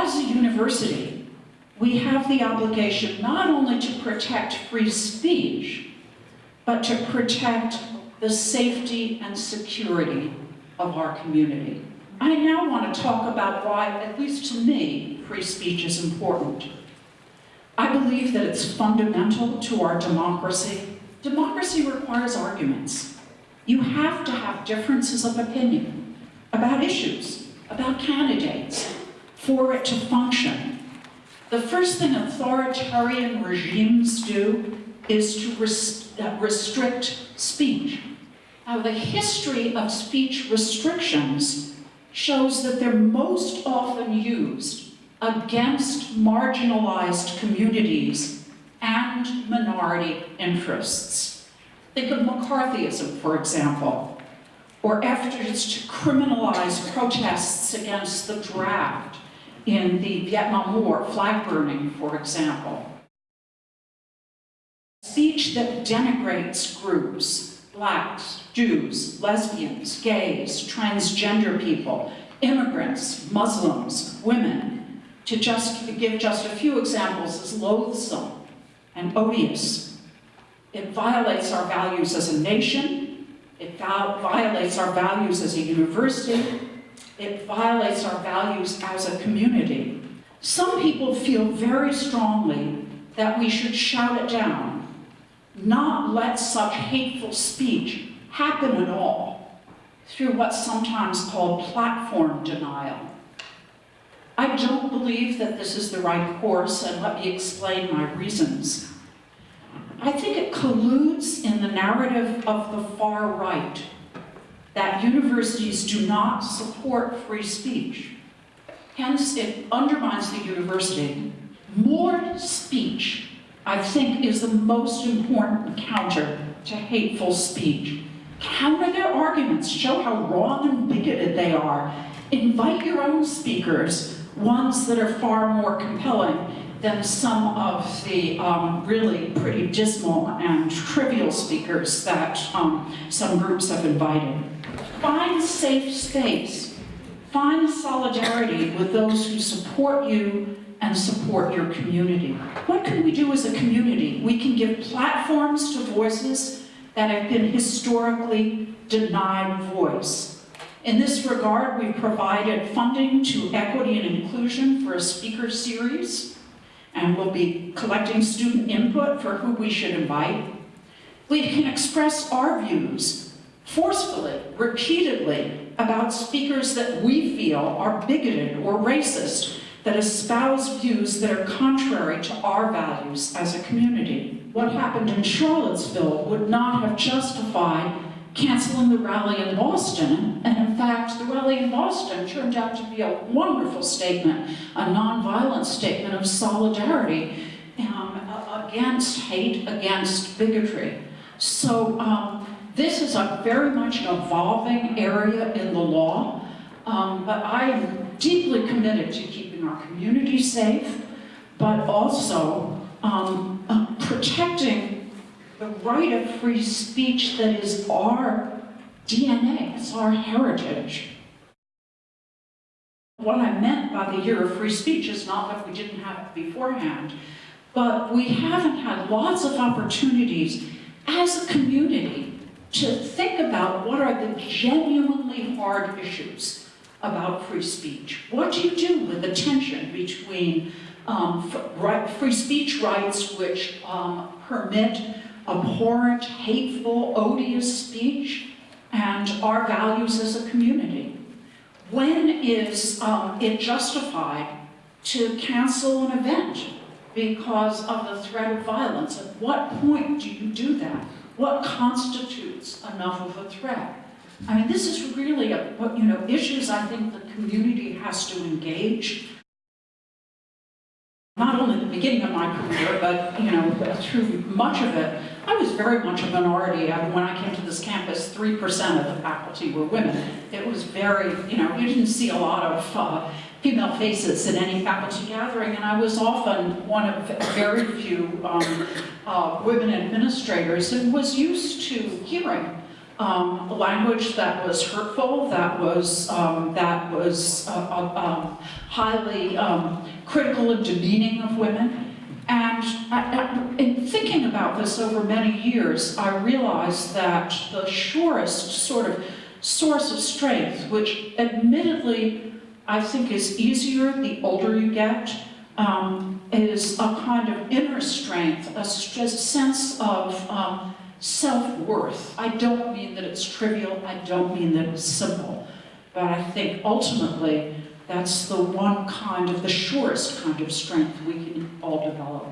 as a university, we have the obligation not only to protect free speech, but to protect the safety and security of our community. I now want to talk about why, at least to me, free speech is important. I believe that it's fundamental to our democracy. Democracy requires arguments. You have to have differences of opinion about issues, about candidates, for it to function. The first thing authoritarian regimes do is to res uh, restrict speech. Now, the history of speech restrictions shows that they're most often used against marginalized communities and minority interests. Think of McCarthyism, for example, or efforts to criminalize protests against the draft in the Vietnam War, flag burning, for example. Speech that denigrates groups, blacks, Jews, lesbians, gays, transgender people, immigrants, Muslims, women, to just to give just a few examples, is loathsome and odious. It violates our values as a nation, it violates our values as a university, it violates our values as a community. Some people feel very strongly that we should shout it down, not let such hateful speech happen at all through what's sometimes called platform denial. I don't believe that this is the right course, and let me explain my reasons. I think it colludes in the narrative of the far right that universities do not support free speech. Hence, it undermines the university. More speech, I think, is the most important counter to hateful speech. Counter their arguments, show how wrong and bigoted they are. Invite your own speakers, ones that are far more compelling than some of the um, really pretty dismal and trivial speakers that um, some groups have invited. Find safe space. Find solidarity with those who support you and support your community. What can we do as a community? We can give platforms to voices that have been historically denied voice. In this regard, we've provided funding to Equity and Inclusion for a speaker series, and we'll be collecting student input for who we should invite. We can express our views forcefully, repeatedly, about speakers that we feel are bigoted or racist, that espouse views that are contrary to our values as a community. What happened in Charlottesville would not have justified canceling the rally in Boston, and in fact, the rally in Boston turned out to be a wonderful statement, a nonviolent statement of solidarity um, against hate, against bigotry. So um, this is a very much an evolving area in the law, um, but I am deeply committed to keeping our community safe, but also um, uh, protecting the right of free speech that is our DNA, it's our heritage. What I meant by the year of free speech is not that we didn't have it beforehand, but we haven't had lots of opportunities as a community to think about what are the genuinely hard issues about free speech. What do you do with the tension between um, free speech rights which um, permit abhorrent, hateful, odious speech and our values as a community? When is um, it justified to cancel an event because of the threat of violence? At what point do you do that? What constitutes enough of a threat? I mean, this is really a, you know, issues I think the community has to engage. Not only the beginning of my career, but, you know, through much of it, I was very much a minority. I, when I came to this campus, 3% of the faculty were women. It was very, you know, you didn't see a lot of uh, female faces in any faculty gathering, and I was often one of very few um, uh, women administrators and was used to hearing um, language that was hurtful, that was, um, that was uh, uh, um, highly um, critical and demeaning of women. And I- I- in thinking about this over many years, I realized that the surest sort of source of strength, which admittedly I think is easier the older you get, um, is a kind of inner strength, a sense of um, self-worth. I don't mean that it's trivial, I don't mean that it's simple, but I think ultimately that's the one kind of, the surest kind of strength we can all develop.